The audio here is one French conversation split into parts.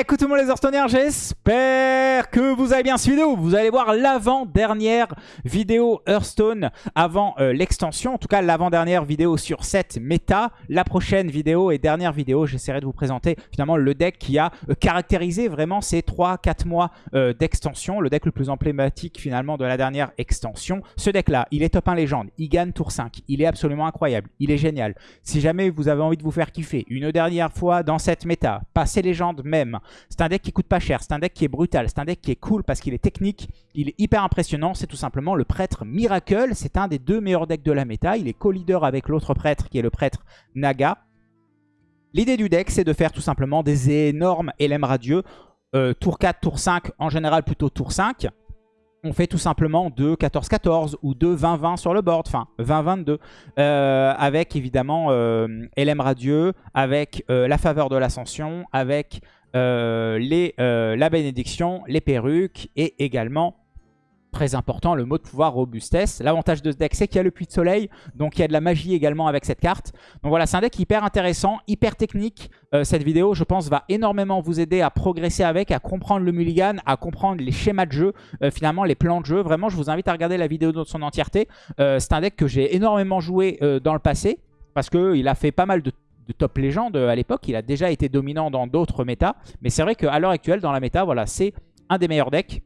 Écoute tout les Hearthstoneers, j'espère que vous avez bien suivi vidéo. Vous allez voir l'avant-dernière vidéo Hearthstone avant euh, l'extension. En tout cas, l'avant-dernière vidéo sur cette méta. La prochaine vidéo et dernière vidéo, j'essaierai de vous présenter finalement le deck qui a euh, caractérisé vraiment ces 3-4 mois euh, d'extension. Le deck le plus emblématique finalement de la dernière extension. Ce deck-là, il est top 1 légende. Il gagne tour 5. Il est absolument incroyable. Il est génial. Si jamais vous avez envie de vous faire kiffer une dernière fois dans cette méta, passez légende même c'est un deck qui coûte pas cher, c'est un deck qui est brutal, c'est un deck qui est cool parce qu'il est technique, il est hyper impressionnant. C'est tout simplement le prêtre Miracle. C'est un des deux meilleurs decks de la méta. Il est co-leader avec l'autre prêtre qui est le prêtre Naga. L'idée du deck, c'est de faire tout simplement des énormes LM radieux. Euh, tour 4, tour 5, en général plutôt tour 5 on fait tout simplement 2 14-14 ou 2 20-20 sur le board, enfin 20-22, euh, avec évidemment euh, LM Radieux, avec la faveur de l'ascension, avec euh, les, euh, la bénédiction, les perruques et également très important, le mot de pouvoir robustesse. L'avantage de ce deck, c'est qu'il y a le puits de soleil, donc il y a de la magie également avec cette carte. Donc voilà, c'est un deck hyper intéressant, hyper technique. Euh, cette vidéo, je pense, va énormément vous aider à progresser avec, à comprendre le mulligan, à comprendre les schémas de jeu, finalement les plans de jeu. Vraiment, je vous invite à regarder la vidéo dans son entièreté. c'est un deck que j'ai énormément joué dans le passé, parce qu'il a fait pas mal de top légende à l'époque. Il a déjà été dominant dans d'autres méta. Mais c'est vrai qu'à l'heure actuelle, dans la méta, voilà, c'est un des meilleurs decks.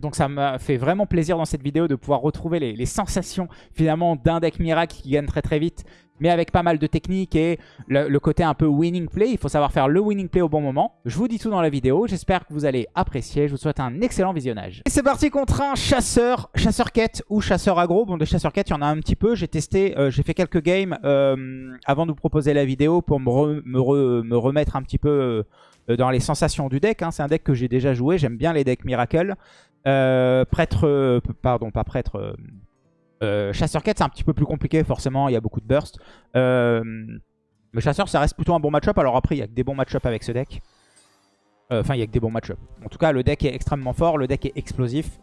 Donc ça m'a fait vraiment plaisir dans cette vidéo de pouvoir retrouver les, sensations finalement d'un deck miracle qui gagne très très vite mais avec pas mal de techniques et le, côté un peu winning play. Il faut savoir faire le winning play au bon moment. Je vous dis tout dans la vidéo. J'espère que vous allez apprécier. Je vous souhaite un excellent visionnage. Et c'est parti contre un chasseur, chasseur quête ou chasseur aggro. Bon, de chasseur quête, il y en a un petit peu. J'ai testé, euh, j'ai fait quelques games euh, avant de vous proposer la vidéo pour me, me, remettre un petit peu euh, dans les sensations du deck. Hein. C'est un deck que j'ai déjà joué. J'aime bien les decks Miracle. Prêtre, pardon, pas prêtre euh, chasseur quête c'est un petit peu plus compliqué forcément, il y a beaucoup de burst. Euh, mais chasseur ça reste plutôt un bon match-up. Alors après il y a que des bons match-up avec ce deck. Euh, enfin il y a que des bons match-up. En tout cas le deck est extrêmement fort, le deck est explosif.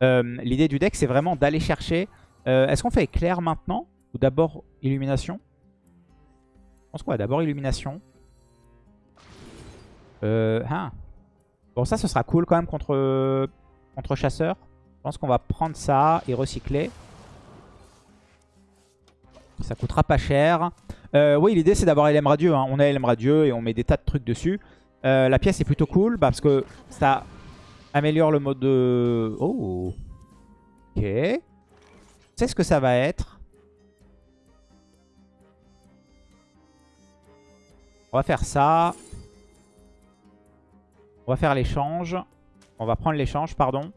L'idée du deck c'est vraiment d'aller chercher... Est-ce qu'on fait éclair maintenant Ou d'abord illumination? Je pense qu'on va d'abord illumination. Ah. Bon ça ce sera cool quand même contre, contre chasseur. Je pense qu'on va prendre ça et recycler. Ça coûtera pas cher. Euh, oui, l'idée c'est d'avoir LM Radieux. Hein. On a LM Radieux et on met des tas de trucs dessus. Euh, la pièce est plutôt cool parce que ça améliore le mode de... Oh Ok. Sais ce que ça va être On va faire ça. On va faire l'échange. On va prendre l'échange, pardon.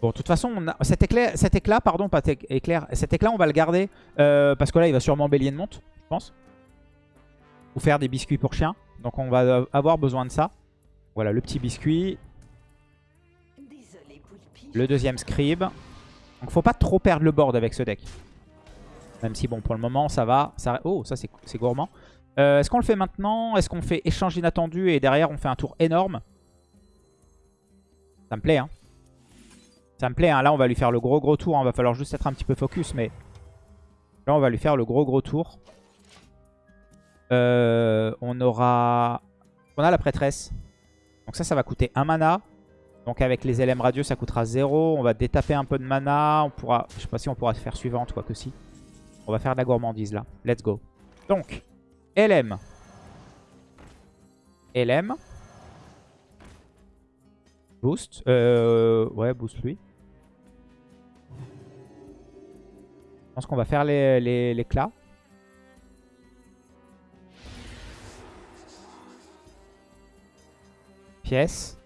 Bon, de toute façon, cet, éclair, éclat, pardon, pas éclair, cet éclat, on va le garder euh, parce que là, il va sûrement bélier de monte, je pense. Ou faire des biscuits pour chiens. Donc, on va avoir besoin de ça. Voilà, le petit biscuit. Le deuxième scribe. Donc, faut pas trop perdre le board avec ce deck. Même si, bon, pour le moment, ça va. Oh, ça, c'est gourmand. Euh, est-ce qu'on le fait maintenant? Est-ce qu'on fait échange inattendu et derrière, on fait un tour énorme? Ça me plaît, hein. Ça me plaît, hein. là on va lui faire le gros gros tour. Hein. va falloir juste être un petit peu focus, mais là on va lui faire le gros gros tour. Euh, on aura... On a la prêtresse. Donc ça, ça va coûter 1 mana. Donc avec les LM radieux, ça coûtera 0. On va détaper un peu de mana. On pourra... Je sais pas si on pourra faire suivante, quoi que si. On va faire de la gourmandise là. Let's go. Donc, LM. LM. Boost. Euh, ouais, boost lui. Je pense qu'on va faire l'éclat. Pièce.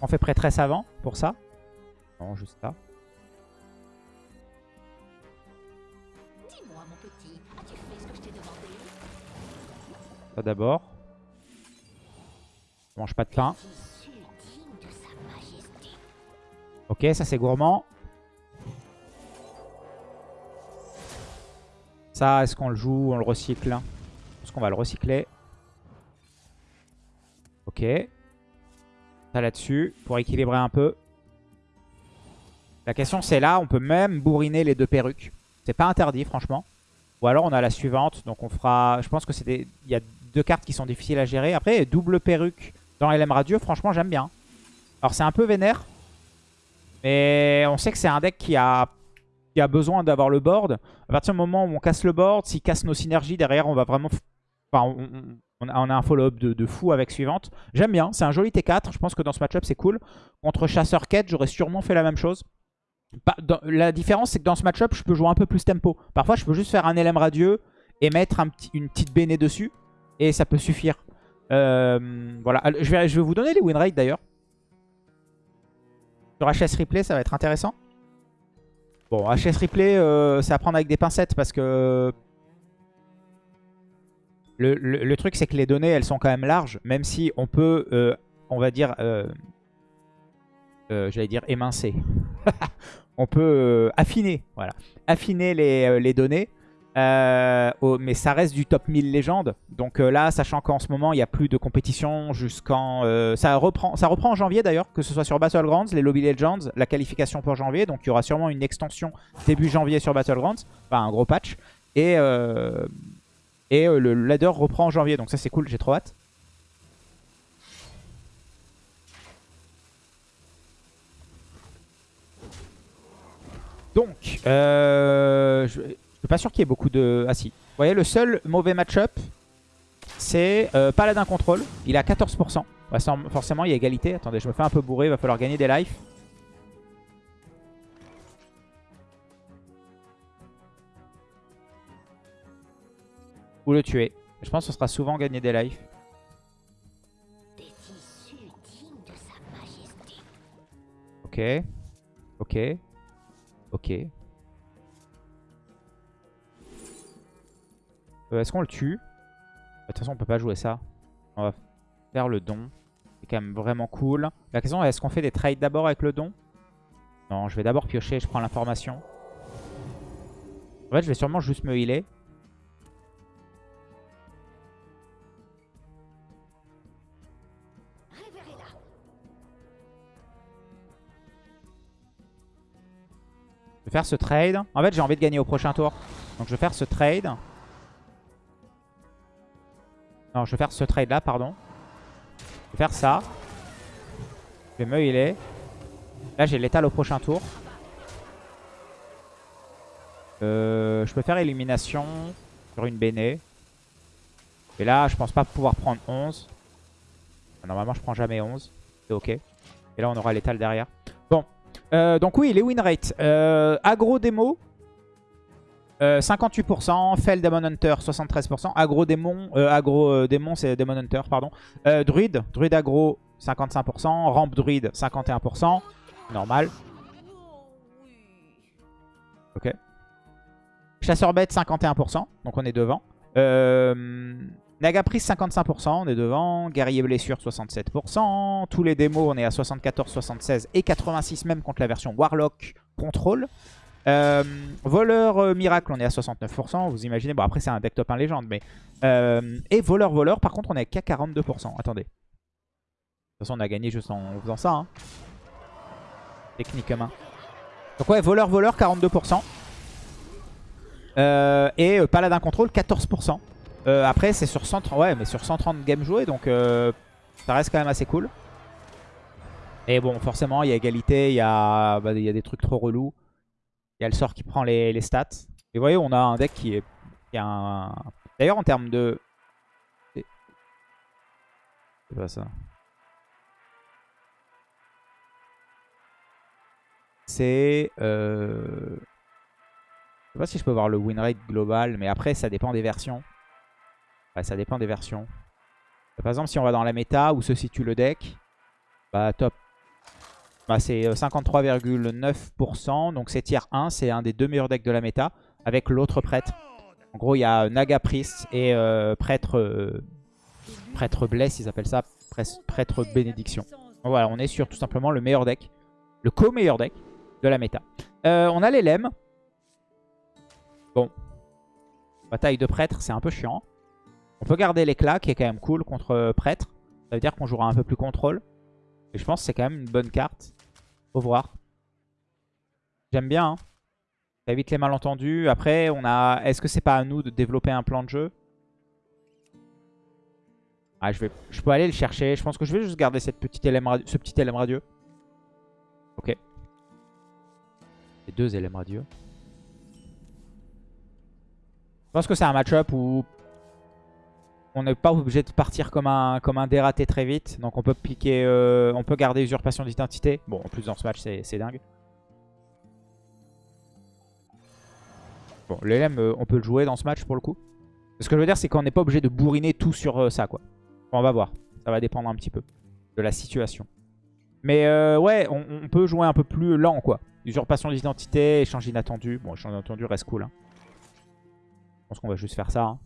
On fait prêtresse avant pour ça. Non, juste ça. Ça d'abord. mange pas de pain. Ok, ça c'est gourmand. Ça, est-ce qu'on le joue On le recycle Est-ce qu'on va le recycler? Ok. Ça là-dessus, pour équilibrer un peu. La question c'est là, on peut même bourriner les deux perruques. C'est pas interdit franchement. Ou alors on a la suivante, donc on fera... Je pense que c'était... Il y a deux cartes qui sont difficiles à gérer. Après, double perruque dans LM Radieux, franchement, j'aime bien. Alors, c'est un peu vénère. Mais on sait que c'est un deck qui a, qui a besoin d'avoir le board. À partir du moment où on casse le board, s'il casse nos synergies, derrière, on va vraiment... Enfin, on, a, un follow-up de, fou avec suivante. J'aime bien, c'est un joli T4. Je pense que dans ce match-up, c'est cool. Contre Chasseur Quête, j'aurais sûrement fait la même chose. la différence, c'est que dans ce match-up, je peux jouer un peu plus tempo. Parfois, je peux juste faire un LM radieux et mettre une petite béné dessus. Et ça peut suffire. Euh, voilà, je vais, je vais vous donner les win rates d'ailleurs. Sur HS Replay, ça va être intéressant. Bon, HS Replay, euh, c'est à prendre avec des pincettes parce que... Le, truc, c'est que les données, elles sont quand même larges. Même si on peut, euh, on va dire... J'allais dire émincer. on peut affiner, voilà. Affiner les données. Euh, mais ça reste du top 1000 légende. Donc euh, là, sachant qu'en ce moment, il n'y a plus de compétition jusqu'en... Euh, ça, reprend, en janvier d'ailleurs, que ce soit sur Battlegrounds, les Lobby Legends, la qualification pour janvier. Donc il y aura sûrement une extension début janvier sur Battlegrounds. Enfin, un gros patch. Et, le ladder reprend en janvier. Donc ça, c'est cool, j'ai trop hâte. Donc, je suis pas sûr qu'il y ait beaucoup de... Ah si. Vous voyez, le seul mauvais match-up, c'est euh, Paladin Control. Il a 14%. forcément, il y a égalité. Attendez, je me fais un peu bourrer. Il va falloir gagner des lives. Ou le tuer. Je pense que ce sera souvent gagner des lives. Ok. Ok. Ok. Euh, est-ce qu'on le tue De toute façon, on peut pas jouer ça. On va faire le don. C'est quand même vraiment cool. La question est, est-ce qu'on fait des trades d'abord avec le don Non, je vais d'abord piocher, je prends l'information. En fait, je vais sûrement juste me healer. Je vais faire ce trade. En fait, j'ai envie de gagner au prochain tour. Donc je vais faire ce trade. Non, je vais faire ce trade là, pardon. Je vais faire ça. Je vais me healer. Là, j'ai l'étal au prochain tour. Euh, je peux faire élimination sur une Béné. Et là, je pense pas pouvoir prendre 11. Normalement, je prends jamais 11. C'est ok. Et là, on aura l'étal derrière. Bon. Euh, donc oui, les win rates. Euh, agro démo. 58%, Fell Demon Hunter 73%, Agro Démon, euh, Agro euh, Démon c'est Demon Hunter pardon, euh, Druid, Druid Agro 55%, Ramp Druid 51%, normal. Ok. Chasseur bête 51%, donc on est devant. Euh, Nagapris 55%, on est devant. Guerrier blessure 67%. Tous les démos on est à 74, 76 et 86 même contre la version Warlock Control. Euh, voleur euh, miracle, on est à 69%. Vous imaginez, bon après c'est un deck top 1 légende, mais... Euh, et voleur voleur, par contre on est qu'à 42%. Attendez. De toute façon on a gagné juste en faisant ça. Hein. Techniquement. Donc ouais, voleur voleur 42%. et paladin contrôle 14%. après c'est sur 130, ouais, mais sur 130 games joués, donc ça reste quand même assez cool. Et bon, forcément, il y a égalité, il y, a, bah, il y a des trucs trop relous. Il y a le sort qui prend les, stats. Et vous voyez, on a un deck qui est... Qui. D'ailleurs, en termes de... C'est pas ça. C'est... Euh... Je sais pas si je peux voir le win rate global, mais après, ça dépend des versions. Ouais, ça dépend des versions. Par exemple, si on va dans la méta où se situe le deck, bah top bah, c'est 53,9%. Euh, donc c'est tier 1. C'est un des deux meilleurs decks de la méta. Avec l'autre prêtre. En gros, il y a Naga Priest et euh, prêtre, euh, prêtre Bless, ils appellent ça. Prêtre Bénédiction. voilà, on est sur tout simplement le meilleur deck. Le co-meilleur deck de la méta. on a les lemmes. Bon. Bataille de prêtre, c'est un peu chiant. On peut garder l'éclat qui est quand même cool contre prêtre. Ça veut dire qu'on jouera un peu plus contrôle. Et je pense que c'est quand même une bonne carte. Voir. J'aime bien. Hein. Ça évite les malentendus. Après, on a. Est-ce que c'est pas à nous de développer un plan de jeu? Ah, je, vais, je peux aller le chercher. Je pense que je vais juste garder cette petite ce petit LM radieux. Ok. Et deux LM radieux. Je pense que c'est un match-up où on n'est pas obligé de partir comme un, dératé très vite. Donc on peut piquer, euh, on peut garder usurpation d'identité. Bon, en plus dans ce match, c'est dingue. Bon, l'LM, euh, on peut le jouer dans ce match pour le coup. Ce que je veux dire, c'est qu'on n'est pas obligé de bourriner tout sur euh, ça, quoi. on va voir. Ça va dépendre un petit peu de la situation. Mais ouais, on, peut jouer un peu plus lent, quoi. Usurpation d'identité, échange inattendu. Bon, échange inattendu reste cool. Hein. Je pense qu'on va juste faire ça. Hein.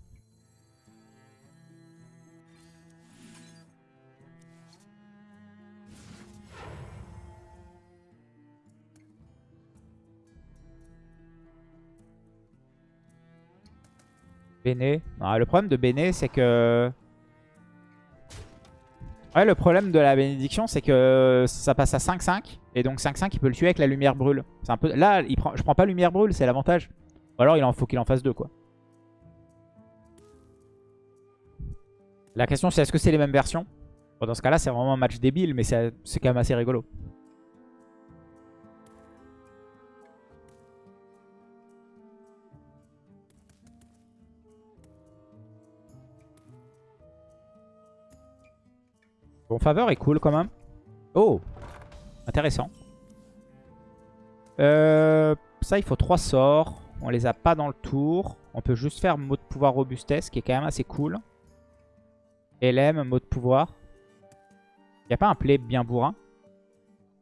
Béné. le problème de Béné, c'est que... Ouais, le problème de la bénédiction, c'est que ça passe à 5-5. Et donc 5-5, il peut le tuer avec la lumière brûle. Un peu... Là, je prends pas lumière brûle, c'est l'avantage. Ou alors, il en faut qu'il en fasse deux, quoi. La question, c'est est-ce que c'est les mêmes versions? Dans ce cas-là, c'est vraiment un match débile, mais c'est quand même assez rigolo. Bon, faveur est cool quand même. Oh Intéressant. Euh, ça, il faut trois sorts. On les a pas dans le tour. On peut juste faire mot de pouvoir robustesse, qui est quand même assez cool. LM, mot de pouvoir. Il a pas un play bien bourrin.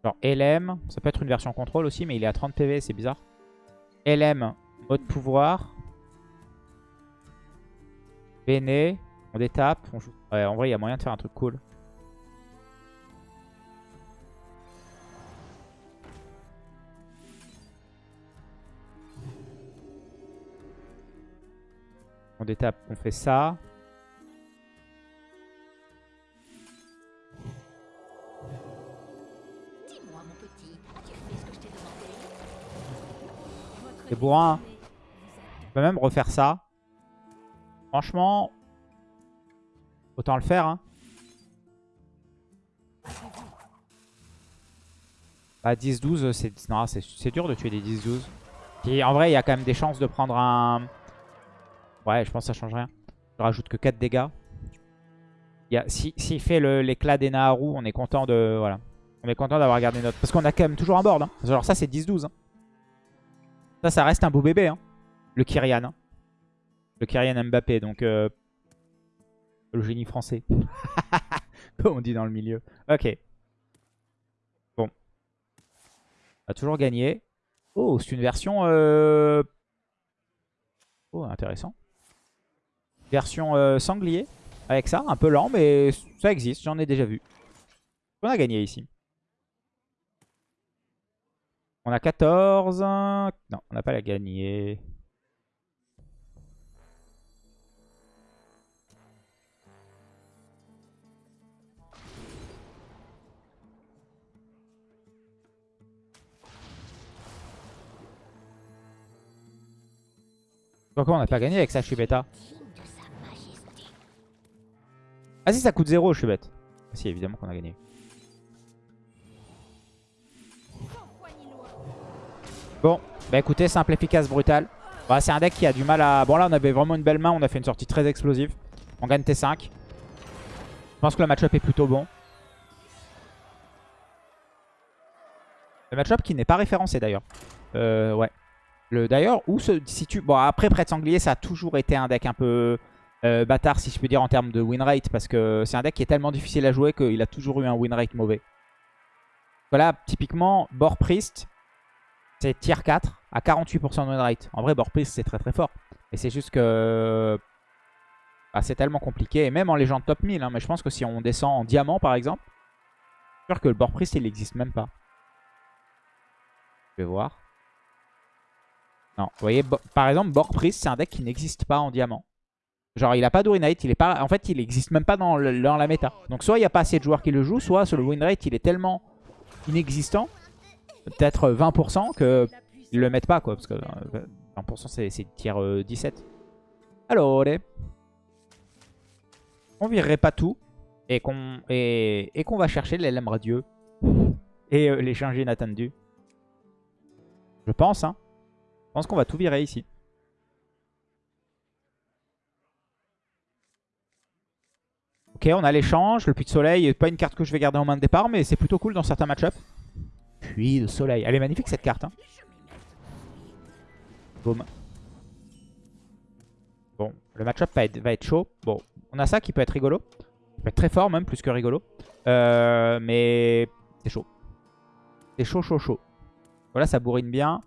Genre LM, ça peut être une version contrôle aussi, mais il est à 30 PV, c'est bizarre. LM, mode pouvoir. Béné, on détape. On joue... en vrai, il y a moyen de faire un truc cool. On détape, on fait ça. C'est bourrin. On peut même refaire ça. Franchement, autant le faire. Hein. Bah 10-12, c'est dur de tuer des 10-12. En vrai, il y a quand même des chances de prendre un... Ouais, je pense que ça change rien. Je rajoute que 4 dégâts. S'il si, fait l'éclat des Naharu, on est content de... Voilà. On est content d'avoir gardé notre... Parce qu'on a quand même toujours un board. Hein. Genre ça, c'est 10-12. Hein. Ça, ça reste un beau bébé. Hein. Le Kyrian. Hein. Le Kyrian Mbappé. Donc, euh, le génie français. Comme on dit dans le milieu. Ok. Bon. On a toujours gagné. Oh, c'est une version... Euh... Oh, intéressant. Version euh, sanglier avec ça, un peu lent, mais ça existe, j'en ai déjà vu. On a gagné ici. On a 14. Non, on n'a pas la gagner. Pourquoi on n'a pas gagné avec bêta? Ah si, ça coûte 0, je suis bête. Ah, si, évidemment qu'on a gagné. Bon, bah écoutez, simple, efficace, brutal. Bah, c'est un deck qui a du mal à... Bon là, on avait vraiment une belle main, on a fait une sortie très explosive. On gagne T5. Je pense que le match-up est plutôt bon. Le match-up qui n'est pas référencé d'ailleurs. Euh, ouais. D'ailleurs, où se situe... Bon, après, Prêtre Sanglier, ça a toujours été un deck un peu euh, bâtard, si je peux dire, en termes de win rate. Parce que c'est un deck qui est tellement difficile à jouer qu'il a toujours eu un win rate mauvais. Voilà, typiquement, Bord Priest, c'est tier 4 à 48% de win rate. En vrai, Bord Priest, c'est très très fort. Et c'est juste que... Bah, c'est tellement compliqué. Et même en légende top 1000. Hein, mais je pense que si on descend en diamant, par exemple, je suis sûr que le Bord Priest, il n'existe même pas. Je vais voir. Non, vous voyez, par exemple, Borg Priest, c'est un deck qui n'existe pas en diamant. Genre, il a pas de win rate, il est pas... en fait, il n'existe même pas dans, la méta. Donc, soit il n'y a pas assez de joueurs qui le jouent, soit le win rate, il est tellement inexistant, peut-être 20%, qu'ils le mettent pas, quoi. Parce que 20%, euh, c'est tier 17. Alors, On virerait pas tout et qu'on et, va chercher l'LM radieux et euh, l'échange inattendu. Je pense, hein. Je pense qu'on va tout virer ici. Ok, on a l'échange. Le puits de soleil, pas une carte que je vais garder en main de départ, mais c'est plutôt cool dans certains match-ups. Puits de soleil. Elle est magnifique cette carte. Hein. Boum. Bon, le match-up va être, chaud. Bon, on a ça qui peut être rigolo. Il peut être très fort même, plus que rigolo. Euh, mais c'est chaud. C'est chaud, chaud, chaud. Voilà, ça bourrine bien.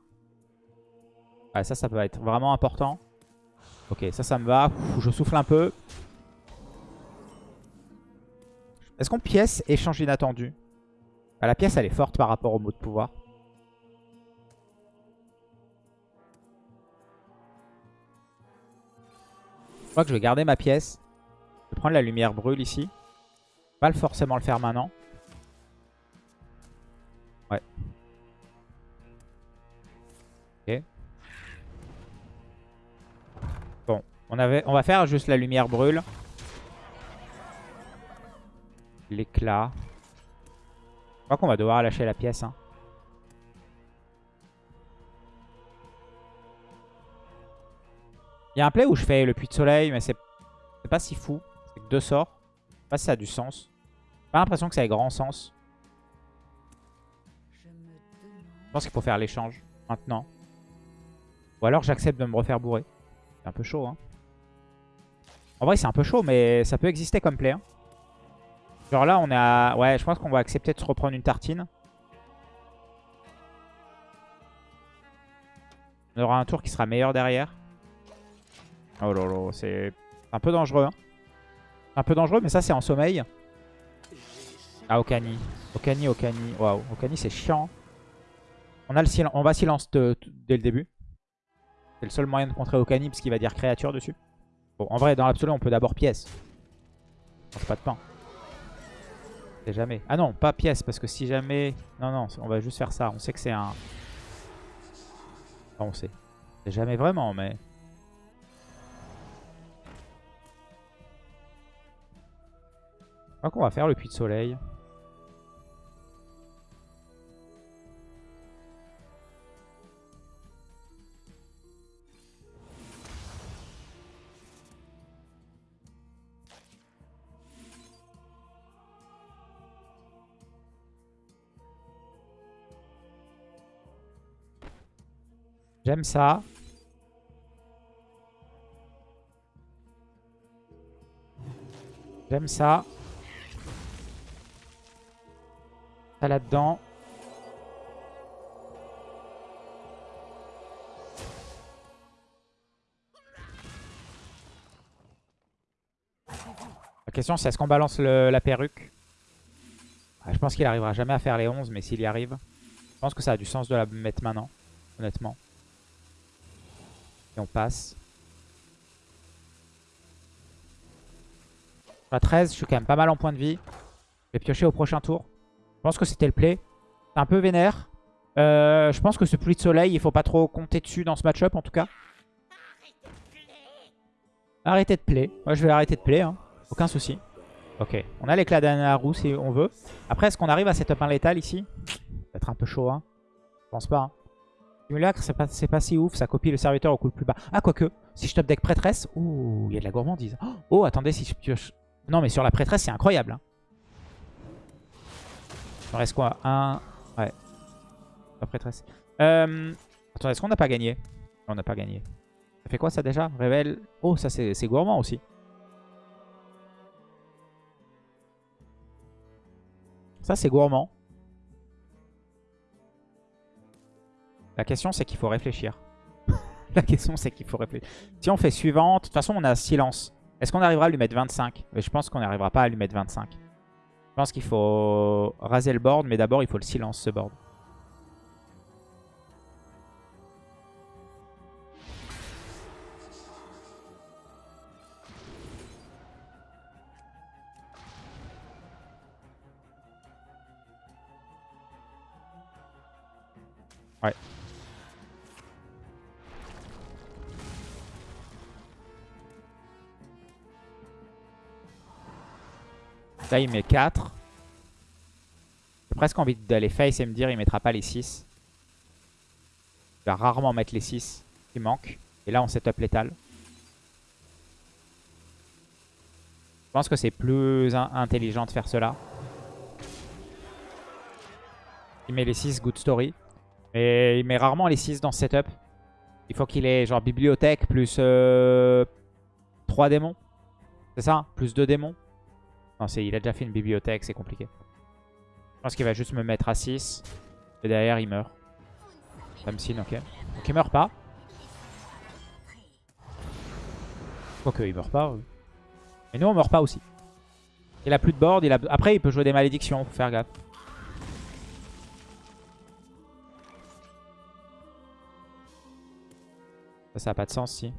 Ouais, ça, ça peut être vraiment important. Ok, ça, ça me va. je souffle un peu. Est-ce qu'on pièce échange inattendu? Bah, La pièce, elle est forte par rapport au mot de pouvoir. Je crois que je vais garder ma pièce. Je vais prendre la lumière brûle ici. Pas forcément le faire maintenant. Ouais. Ok. Bon, on, avait, on va faire juste la lumière brûle. L'éclat. Je crois qu'on va devoir lâcher la pièce. Hein. Il y a un play où je fais le puits de soleil, mais c'est pas si fou. C'est que deux sorts. Je sais pas si ça a du sens. Pas l'impression que ça ait grand sens. Je pense qu'il faut faire l'échange maintenant. Ou alors j'accepte de me refaire bourrer. C'est un peu chaud. Hein. En vrai, c'est un peu chaud, mais ça peut exister comme play. Hein. Genre là, on est à... Ouais, je pense qu'on va accepter de se reprendre une tartine. On aura un tour qui sera meilleur derrière. Oh là là, c'est un peu dangereux. Hein. Un peu dangereux, mais ça, c'est en sommeil. Ah, Okani. Okani, Okani. Waouh, Okani, c'est chiant. On, a le on va silence dès le début. C'est le seul moyen de contrer Okani, parce qu'il va dire créature dessus. Bon, en vrai, dans l'absolu, on peut d'abord pièce. On pas de pain jamais. Ah non, pas pièce, parce que si jamais... Non, non, on va juste faire ça. On sait que c'est un... on sait. C'est jamais vraiment, mais... Je crois qu'on va faire le puits de soleil. J'aime ça. J'aime ça. Ça là-dedans. La question c'est est-ce qu'on balance la perruque? Ah, Je pense qu'il arrivera jamais à faire les 11 mais s'il y arrive, je pense que ça a du sens de la mettre maintenant, honnêtement. Et on passe. À 13, je suis quand même pas mal en point de vie. Je vais piocher au prochain tour. Je pense que c'était le play. C'est un peu vénère. Euh, je pense que ce pluie de soleil, il faut pas trop compter dessus dans ce match-up en tout cas. Arrêtez de play. Moi, je vais arrêter de play. Hein. Aucun souci. Ok. On a l'éclat d'Anaru si on veut. Après, est-ce qu'on arrive à setup un létal ici? Ça va être un peu chaud. Hein. Je pense pas. Hein. C'est pas, si ouf. Ça copie le serviteur au coup le plus bas. Ah, quoique. Si je top deck prêtresse. Ouh, il y a de la gourmandise. Oh, attendez, si je pioche. Non, mais sur la prêtresse, c'est incroyable. Hein. Il reste quoi? Un. Ouais. La prêtresse. Euh... Attends, est-ce qu'on n'a pas gagné? On n'a pas gagné. Ça fait quoi ça déjà? Révèle. Oh, ça c'est gourmand aussi. Ça c'est gourmand. La question, c'est qu'il faut réfléchir. la question, c'est qu'il faut réfléchir. Si on fait suivante, de toute façon, on a silence. Est-ce qu'on arrivera à lui mettre 25 Je pense qu'on n'arrivera pas à lui mettre 25. Je pense qu'il faut raser le board, mais d'abord, il faut le silence, ce board. Là, il met 4. J'ai presque envie d'aller face et me dire il mettra pas les 6. Il va rarement mettre les 6 qui manquent. Et là, on setup létal. Je pense que c'est plus intelligent de faire cela. Il met les 6, good story. Mais il met rarement les 6 dans ce setup. Il faut qu'il ait genre bibliothèque plus 3 euh, démons. C'est ça Plus 2 démons Non, il a déjà fait une bibliothèque, c'est compliqué. Je pense qu'il va juste me mettre à 6. Et derrière, il meurt. Samsin, ok. Donc il meurt pas. Quoique, il meurt pas. Mais nous, on meurt pas aussi. Il a plus de board. Il a... Après, il peut jouer des malédictions. Faut faire gaffe. Ça, ça n'a pas de sens, si.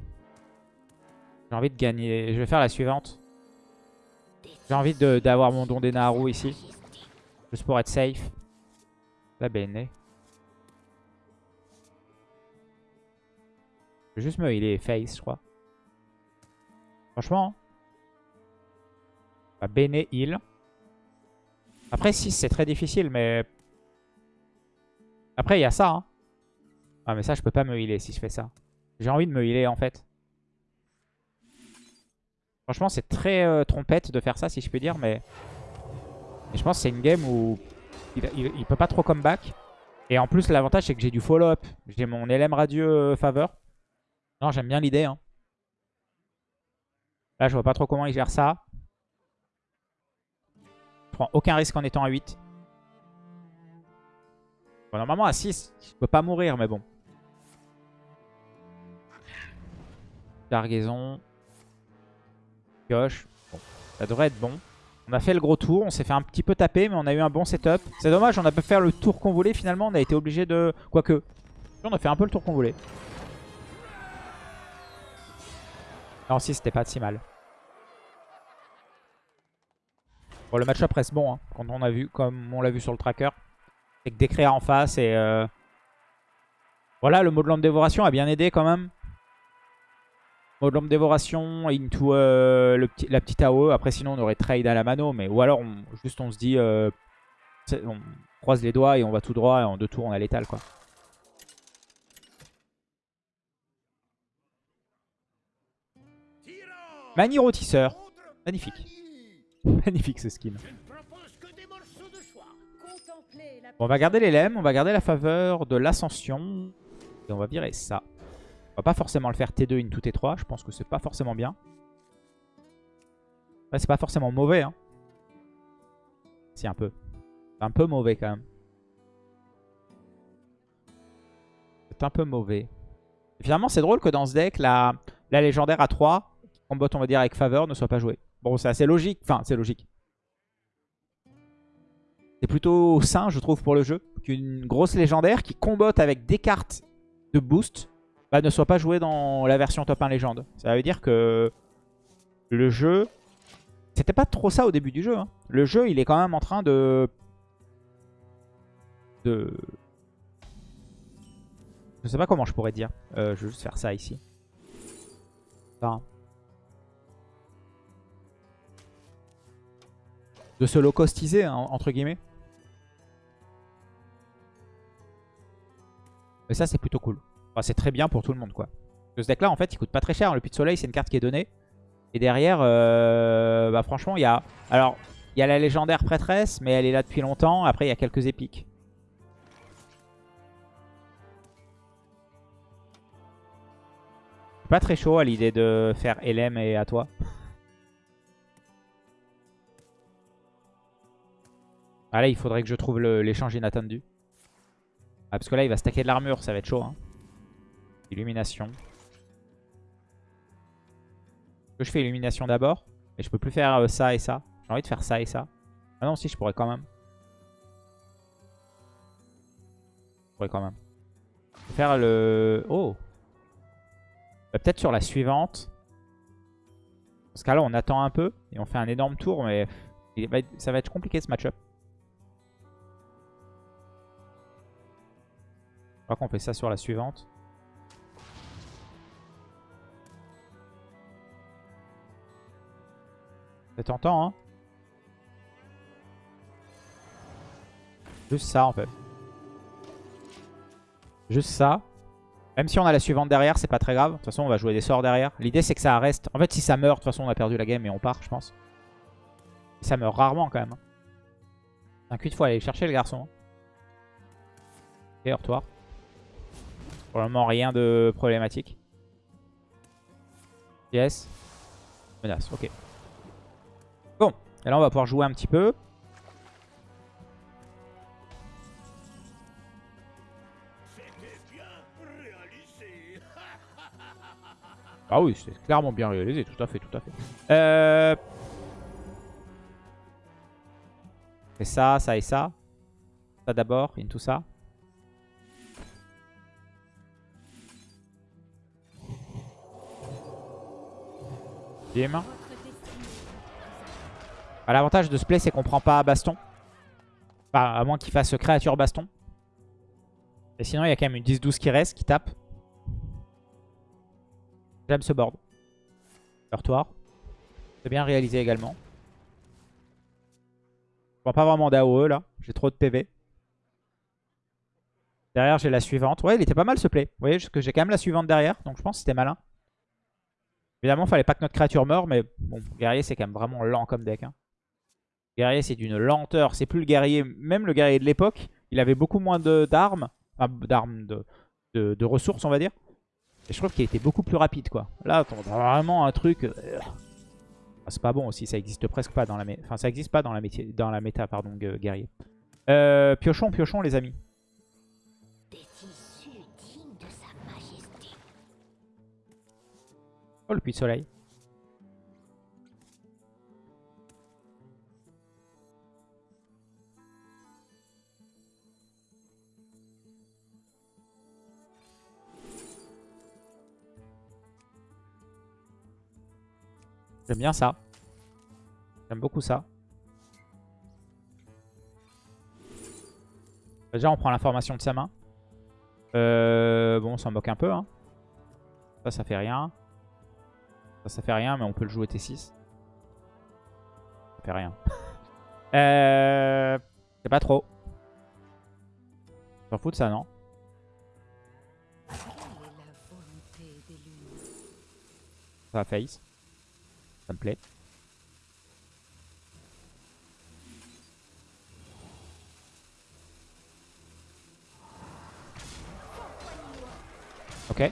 J'ai envie de gagner. Je vais faire la suivante. J'ai envie d'avoir mon don des Naru ici. Juste pour être safe. La bene. Je vais juste me healer face, je crois. Franchement. Bah, bene heal. Après 6 c'est très difficile mais... Après il y a ça. Hein. Ah mais ça je peux pas me healer si je fais ça. J'ai envie de me healer en fait. Franchement, c'est très euh, trompette de faire ça, si je peux dire, mais... je pense que c'est une game où il, peut pas trop comeback. Et en plus, l'avantage, c'est que j'ai du follow-up. J'ai mon LM radieux faveur. Non, j'aime bien l'idée. Hein. Là, je vois pas trop comment il gère ça. Je prends aucun risque en étant à 8. normalement, à 6, je peux pas mourir, mais bon. Cargaison. Pioche. Bon, ça devrait être bon. On a fait le gros tour, on s'est fait un petit peu taper, mais on a eu un bon setup. C'est dommage, on a pu faire le tour qu'on voulait. Finalement, on a été obligé de... Quoique, on a fait un peu le tour qu'on voulait. Non, si, c'était pas si mal. Bon, le match-up reste bon, hein, quand on a vu, comme on l'a vu sur le tracker. C'est que Décréa en face et... Euh, voilà, le mode de dévoration a bien aidé quand même. Mode dévoration into euh, la petite AOE. Après, sinon, on aurait trade à la mano. Mais, ou alors, juste on se dit, euh, on croise les doigts et on va tout droit. Et en deux tours, on a l'étal, quoi. Mani rôtisseur. Magnifique. Magnifique ce skin. on va garder les lemmes, on va garder la faveur de l'ascension. Et on va virer ça. On va pas forcément le faire T2 into T3. Je pense que c'est pas forcément bien. C'est pas forcément mauvais. Hein. Si, un peu. un peu mauvais quand même. C'est un peu mauvais. finalement, c'est drôle que dans ce deck, la, la légendaire à 3, combat on va dire avec faveur, ne soit pas jouée. Bon, c'est assez logique. Enfin, c'est logique. C'est plutôt sain, je trouve, pour le jeu. Qu'une grosse légendaire qui combotte avec des cartes de boost bah, ne soit pas joué dans la version top 1 légende. Ça veut dire que le jeu... C'était pas trop ça au début du jeu. Hein. Le jeu, il est quand même en train de... De... Je sais pas comment je pourrais dire. Euh, je vais juste faire ça ici. De se low-costiser, hein, entre guillemets. Mais ça, c'est plutôt cool c'est très bien pour tout le monde, quoi. ce deck là, en fait, il coûte pas très cher. Le Puits de Soleil, c'est une carte qui est donnée. Et derrière, euh, bah, franchement, il y a... Alors, il y a la légendaire prêtresse, mais elle est là depuis longtemps. Après, il y a quelques épiques. Pas très chaud à l'idée de faire LM et à toi. Ah là, il faudrait que je trouve l'échange inattendu. Ah, parce que là, il va stacker de l'armure, ça va être chaud. Hein. Illumination. Je fais illumination d'abord? Mais je peux plus faire euh, ça et ça. J'ai envie de faire ça et ça. Ah non, si, je pourrais quand même. Je pourrais quand même. faire le... Oh bah, Peut-être sur la suivante. Parce que là, on attend un peu. Et on fait un énorme tour. Mais ça va être compliqué ce match-up. Je crois qu'on fait ça sur la suivante. C'est tentant, hein Juste ça en fait. Juste ça. Même si on a la suivante derrière, c'est pas très grave. De toute façon, on va jouer des sorts derrière. L'idée, c'est que ça reste... En fait, si ça meurt, de toute façon, on a perdu la game et on part, je pense. Ça meurt rarement quand même. 5-8 fois, aller chercher le garçon. Et retour. Pour le moment, rien de problématique. Yes. Menace, ok. Et là on va pouvoir jouer un petit peu. Ah oui, c'est clairement bien réalisé, tout à fait, tout à fait. Euh... Et ça, ça et ça. Ça d'abord, tout ça. Bim. Ah, l'avantage de ce play, c'est qu'on prend pas baston. Enfin, à moins qu'il fasse créature baston. Et sinon, il y a quand même une 10-12 qui reste, qui tape. J'aime ce board. Heurtoir. C'est bien réalisé également. Je vois pas vraiment d'AOE là. J'ai trop de PV. Derrière, j'ai la suivante. Ouais, il était pas mal ce play. Vous voyez, que j'ai quand même la suivante derrière. Donc je pense que c'était malin. Évidemment, fallait pas que notre créature meure. Mais bon, guerrier, c'est quand même vraiment lent comme deck. Hein. Guerrier, c'est d'une lenteur. C'est plus le guerrier. Même le guerrier de l'époque, il avait beaucoup moins d'armes. Enfin, d'armes, de, de ressources, on va dire. Et je trouve qu'il était beaucoup plus rapide, quoi. Là, on a vraiment un truc... Euh, ah, c'est pas bon aussi, ça existe presque pas dans la... Enfin, ça existe pas dans la, métier... dans la méta, pardon, guerrier. Euh, piochon, piochon, les amis. Oh, le puits de soleil. J'aime bien ça. J'aime beaucoup ça. Déjà, on prend l'information de sa main. Euh, bon, on s'en moque un peu. Hein. Ça, ça fait rien. Ça, ça fait rien, mais on peut le jouer T6. Ça fait rien. euh, C'est pas trop. S'en fout de ça, non? Ça va face. Ça me plaît. Ok.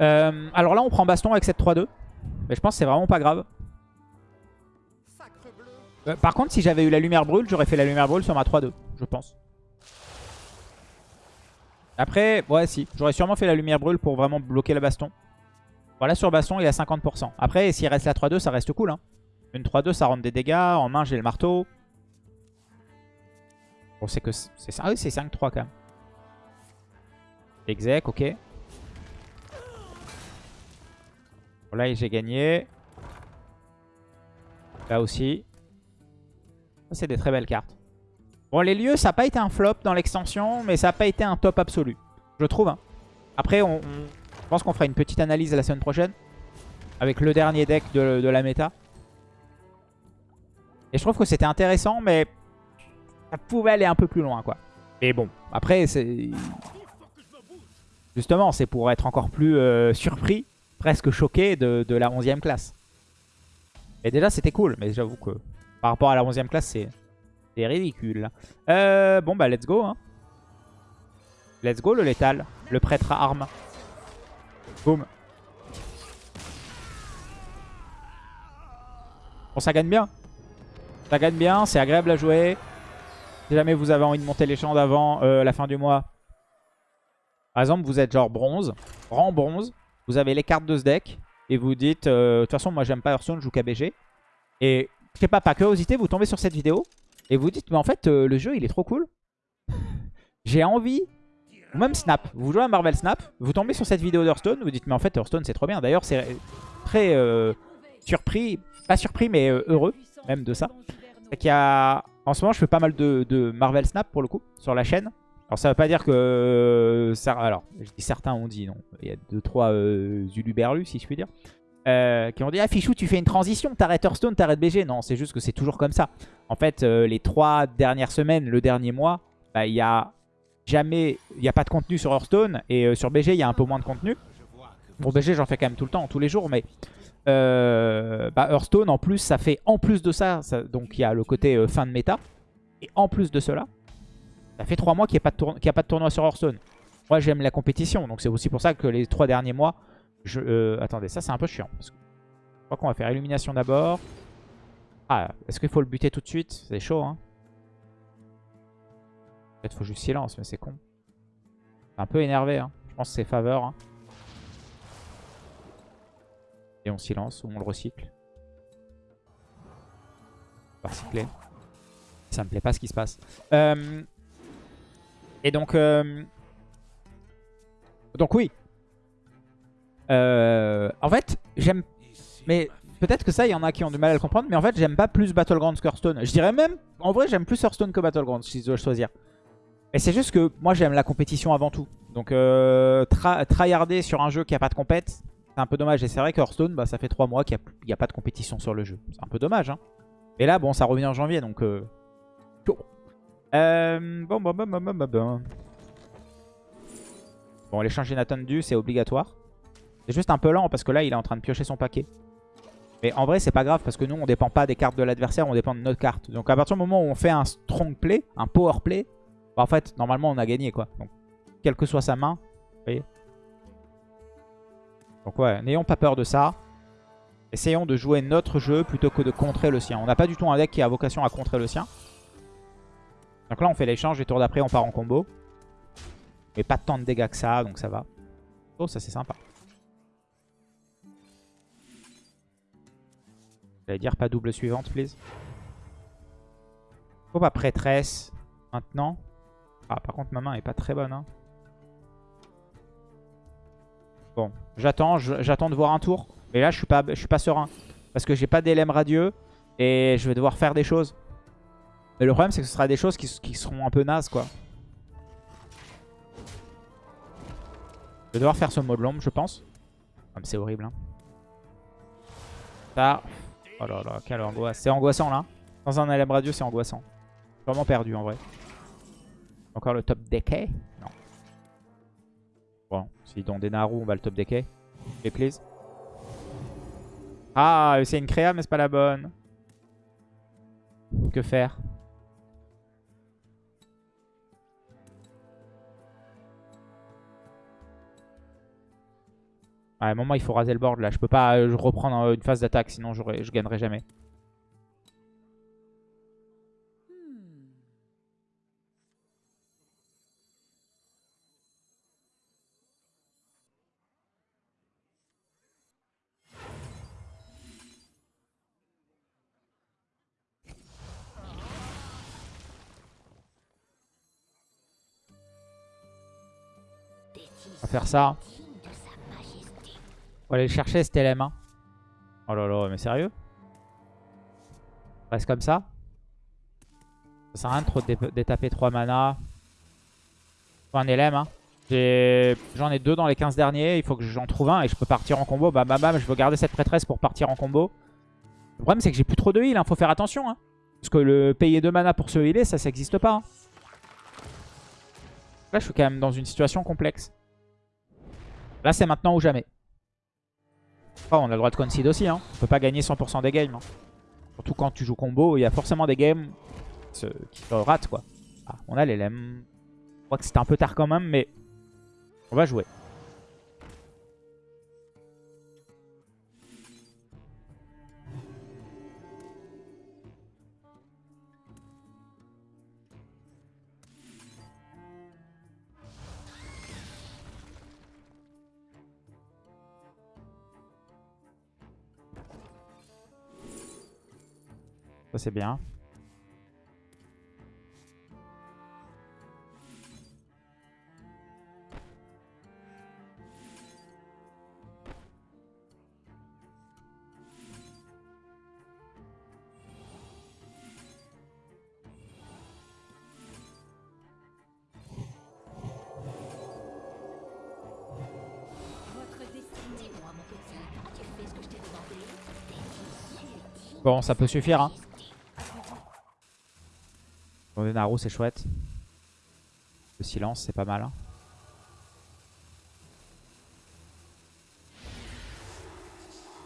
Euh, alors là, on prend baston avec cette 3-2. Mais je pense que c'est vraiment pas grave. Euh, par contre, si j'avais eu la lumière brûle, j'aurais fait la lumière brûle sur ma 3-2, je pense. Après, ouais, si. J'aurais sûrement fait la lumière brûle pour vraiment bloquer le baston. Voilà, sur baston, il à 50%. Après, s'il reste la 3-2, ça reste cool. Hein. Une 3-2, ça rentre des dégâts. En main, j'ai le marteau. Bon, c'est que c'est. Ah oui, c'est 5-3 quand même. Exec, ok. Bon, là, j'ai gagné. Là aussi. C'est des très belles cartes. Bon, les lieux, ça n'a pas été un flop dans l'extension, mais ça n'a pas été un top absolu. Je trouve. Hein. Après, on pense qu'on fera une petite analyse la semaine prochaine. Avec le dernier deck de, la méta. Et je trouve que c'était intéressant, mais ça pouvait aller un peu plus loin, quoi. Mais bon, après, c'est... Justement, c'est pour être encore plus euh, surpris, presque choqué de, la 11ème classe. Et déjà, c'était cool, mais j'avoue que par rapport à la 11ème classe, c'est ridicule. Euh, bon, bah, let's go. Hein. Let's go, le létal. Le prêtre à armes. Boum. Bon, ça gagne bien. Ça gagne bien, c'est agréable à jouer. Si jamais vous avez envie de monter les champs d'avant euh, la fin du mois. Par exemple, vous êtes genre bronze, rang bronze. Vous avez les cartes de ce deck. Et vous dites, euh, de toute façon, moi j'aime pas Hearthstone, je joue KBG. Et je sais pas, par curiosité, vous tombez sur cette vidéo. Et vous dites, mais en fait, euh, le jeu, il est trop cool. J'ai envie même Snap. Vous jouez à Marvel Snap, vous tombez sur cette vidéo d'Hearthstone, vous dites mais en fait Hearthstone c'est trop bien. D'ailleurs c'est très euh, surpris, pas surpris mais euh, heureux même de ça. Y a... En ce moment je fais pas mal de, Marvel Snap pour le coup sur la chaîne. Alors ça veut pas dire que... Alors je dis certains ont dit non. Il y a 2-3 euh, Zuluberlus si je puis dire. euh, qui ont dit Ah, Fichou, tu fais une transition, t'arrêtes Hearthstone, t'arrêtes BG. Non, c'est juste que c'est toujours comme ça. En fait, euh, les trois dernières semaines, le dernier mois, bah, il y a jamais, il n'y a pas de contenu sur Hearthstone et euh, sur BG, il y a un peu moins de contenu. Pour BG, j'en fais quand même tout le temps, tous les jours, mais euh, bah, Hearthstone, en plus, ça fait en plus de ça, donc il y a le côté euh, fin de méta, et en plus de cela, ça fait trois mois qu'il n'y a, pas de tournoi sur Hearthstone. Moi, j'aime la compétition, donc c'est aussi pour ça que les trois derniers mois, je... attendez, ça c'est un peu chiant. Je crois qu'on va faire illumination d'abord. Ah, est-ce qu'il faut le buter tout de suite? C'est chaud, hein Peut-être faut juste silence, mais c'est con. Un peu énervé, hein. Je pense que c'est faveur, hein. Et on silence ou on le recycle. Recycler. Ça me plaît pas ce qui se passe. Euh, Et donc... euh, Donc oui. Euh, En fait, j'aime... Mais peut-être que ça, il y en a qui ont du mal à le comprendre. Mais en fait, j'aime pas plus Battlegrounds que Hearthstone. Je dirais même... En vrai, j'aime plus Hearthstone que Battlegrounds, si je dois choisir. Et c'est juste que moi, j'aime la compétition avant tout. Donc, euh, tryharder sur un jeu qui a pas de compète, c'est un peu dommage. Et c'est vrai que Hearthstone, bah, ça fait 3 mois qu'il n'y a, pas de compétition sur le jeu. C'est un peu dommage. Hein. Et là, bon, ça revient en janvier, donc... Euh... Euh, bon, bon, bon, bon, bon, bon, bon. Bon, l'échange inattendu, c'est obligatoire. C'est juste un peu lent parce que là, il est en train de piocher son paquet. Mais en vrai, c'est pas grave parce que nous, on dépend pas des cartes de l'adversaire, on dépend de notre carte. Donc à partir du moment où on fait un strong play, un power play, bah, en fait, normalement, on a gagné, quoi. Donc, quelle que soit sa main, vous voyez. Donc ouais, n'ayons pas peur de ça. Essayons de jouer notre jeu plutôt que de contrer le sien. On n'a pas du tout un deck qui a vocation à contrer le sien. Donc là, on fait l'échange et tour d'après, on part en combo. Mais pas tant de dégâts que ça, donc ça va. Oh, ça c'est sympa. J'allais dire pas double suivante, please. Faut pas prêtresse maintenant. Ah, par contre, ma main est pas très bonne. Hein. Bon, j'attends, j'attends de voir un tour. Mais là, je suis pas, je suis pas serein. Parce que j'ai pas d'élème radieux. Et je vais devoir faire des choses. Mais le problème, c'est que ce sera des choses qui, seront un peu nazes, quoi. Je vais devoir faire ce mot de l'ombre, je pense. Ah, mais c'est horrible, hein. Ça... Oh là là, quelle angoisse. C'est angoissant, là. Sans un LM radio, c'est angoissant. Vraiment perdu, en vrai. Encore le top decay Non. Bon, si dans des Naru, on va le top decay. Et please. Ah, c'est une créa, mais c'est pas la bonne. Que faire? À un moment, il faut raser le board là. Je peux pas euh, reprendre euh, une phase d'attaque, sinon je gagnerai jamais. Faire ça. Va aller le chercher cet LM. Oh là là, mais sérieux? Reste comme ça Ça sert à rien de trop dé- détaper 3 mana. Faut un LM. J'en ai, deux dans les 15 derniers. Il faut que j'en trouve un et je peux partir en combo. Bam bam bam. Je veux garder cette prêtresse pour partir en combo. Le problème, c'est que j'ai plus trop de heal. Hein. Faut faire attention. Hein. Parce que le payer 2 mana pour se healer, ça, ça n'existe pas. hein. Là, je suis quand même dans une situation complexe. Là, c'est maintenant ou jamais. Oh, on a le droit de concede aussi. Hein. On peut pas gagner 100% des games. hein. Surtout quand tu joues combo, il y a forcément des games qui, se ratent. Quoi. Ah, on a les LM. Je crois que c'était un peu tard quand même, mais on va jouer. Ça c'est bien. Votre destinée. Dis-moi, mon petit, as-tu fait ce que je t'ai Bon, ça peut suffire. Hein. Naru, c'est chouette. Le silence, c'est pas mal. Hein.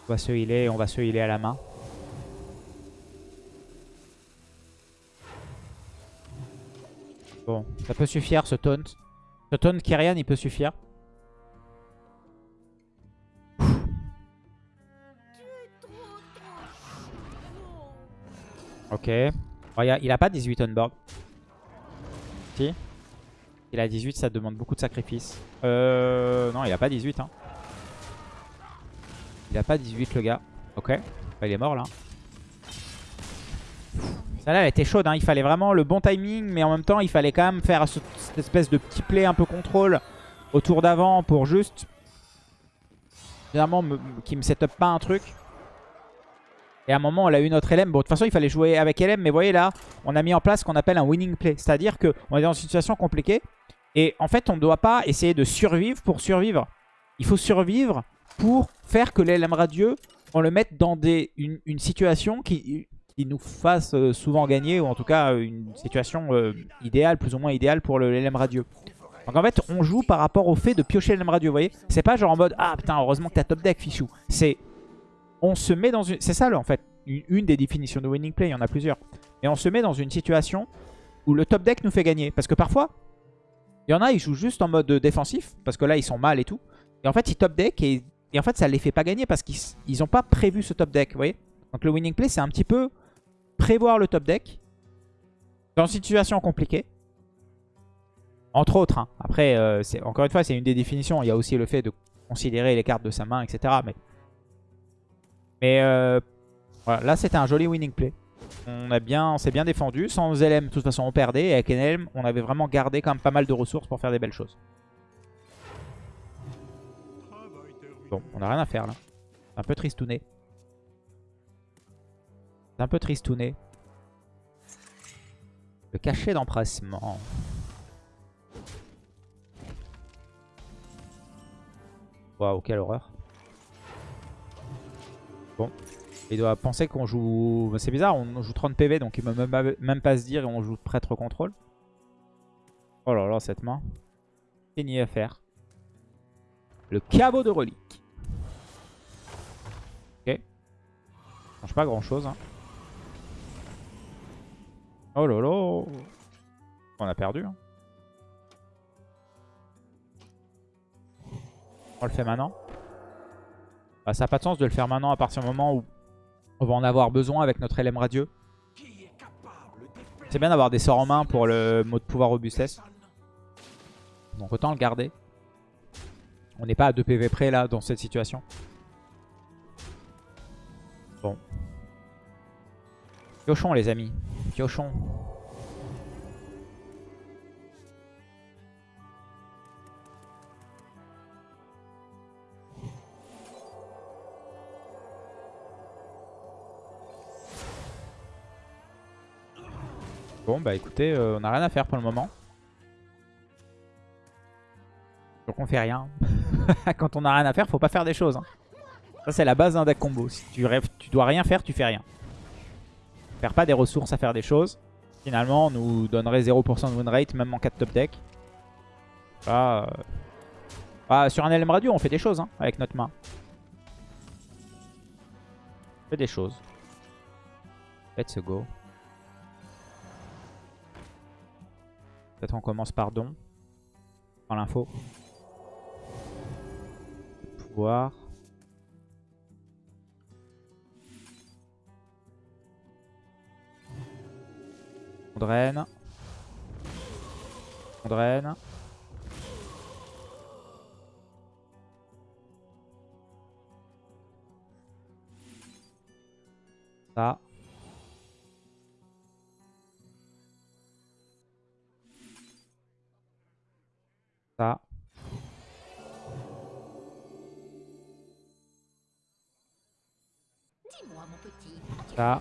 On va se healer, on va se healer à la main. Bon, ça peut suffire ce taunt. Ce taunt Kyrian, il peut suffire. Ok. il, a, pas 18 on board. Il a 18, ça demande beaucoup de sacrifices. Euh, non, il a pas 18. Hein. Il a pas 18 le gars. Ok. il est mort là. Celle-là, elle était chaude. Hein. Il fallait vraiment le bon timing. Mais en même temps, il fallait quand même faire cette espèce de petit play un peu contrôle au tour d'avant pour juste... Finalement, qui me setup pas un truc. Et à un moment, on a eu notre LM. Bon, de toute façon, il fallait jouer avec LM. Mais vous voyez là, on a mis en place ce qu'on appelle un winning play. C'est-à-dire qu'on est dans une situation compliquée. Et en fait, on ne doit pas essayer de survivre pour survivre. Il faut survivre pour faire que l'LM radieux, on le mette dans une, situation qui, nous fasse euh, souvent gagner. Ou en tout cas, une situation euh, idéale, plus ou moins idéale pour le LM radieux. Donc en fait, on joue par rapport au fait de piocher LM radieux, vous voyez C'est pas genre en mode « Ah putain, heureusement que t'as top deck, fichou ». C'est on se met dans une... C'est ça, en fait, une, des définitions de winning play, il y en a plusieurs. Et on se met dans une situation où le top deck nous fait gagner. Parce que parfois, il y en a, ils jouent juste en mode défensif, parce que là, ils sont mal et tout. Et en fait, ils top deck et, en fait, ça les fait pas gagner parce qu'ils n'ont pas prévu ce top deck, vous voyez Donc le winning play, c'est un petit peu prévoir le top deck dans une situation compliquée. Entre autres, hein. après, euh, encore une fois, c'est une des définitions. Il y a aussi le fait de considérer les cartes de sa main, etc. Mais mais euh, voilà, là c'était un joli winning play. On bien, s'est bien défendu. Sans LM, de toute façon, on perdait. Et avec NLM, on avait vraiment gardé quand même pas mal de ressources pour faire des belles choses. Bon, on a rien à faire là. C'est un peu tristouné. C'est un peu tristouné. Le cachet d'empressement. Waouh, quelle horreur. Bon. Il doit penser qu'on joue... C'est bizarre, on joue 30 PV, donc il ne peut même pas, se dire et on joue prêtre contrôle. Oh là là, cette main. Fini à faire? Le caveau de relique. Ok. Ça change pas grand chose. Hein. Oh là là. On a perdu. Hein. On le fait maintenant. Bah, ça n'a pas de sens de le faire maintenant à partir du moment où on va en avoir besoin avec notre LM radieux. C'est bien d'avoir des sorts en main pour le mode pouvoir robustesse. Donc autant le garder. On n'est pas à 2 PV près là dans cette situation. Bon. Piochons les amis. Piochons. Bon, bah écoutez, euh, on n'a rien à faire pour le moment. Donc on fait rien. Quand on n'a rien à faire, faut pas faire des choses. Hein. Ça, c'est la base d'un deck combo. Si tu, rêves, tu dois rien faire, tu fais rien. Faire pas des ressources à faire des choses. Finalement, on nous donnerait 0% de win rate, même en cas de top deck. Euh, ah, sur un LM radio, on fait des choses hein, avec notre main. On fait des choses. Let's go. Peut-être on commence par don. Dans l'info. Pouvoir. On draine. On draine. Ça. Ça. Ça.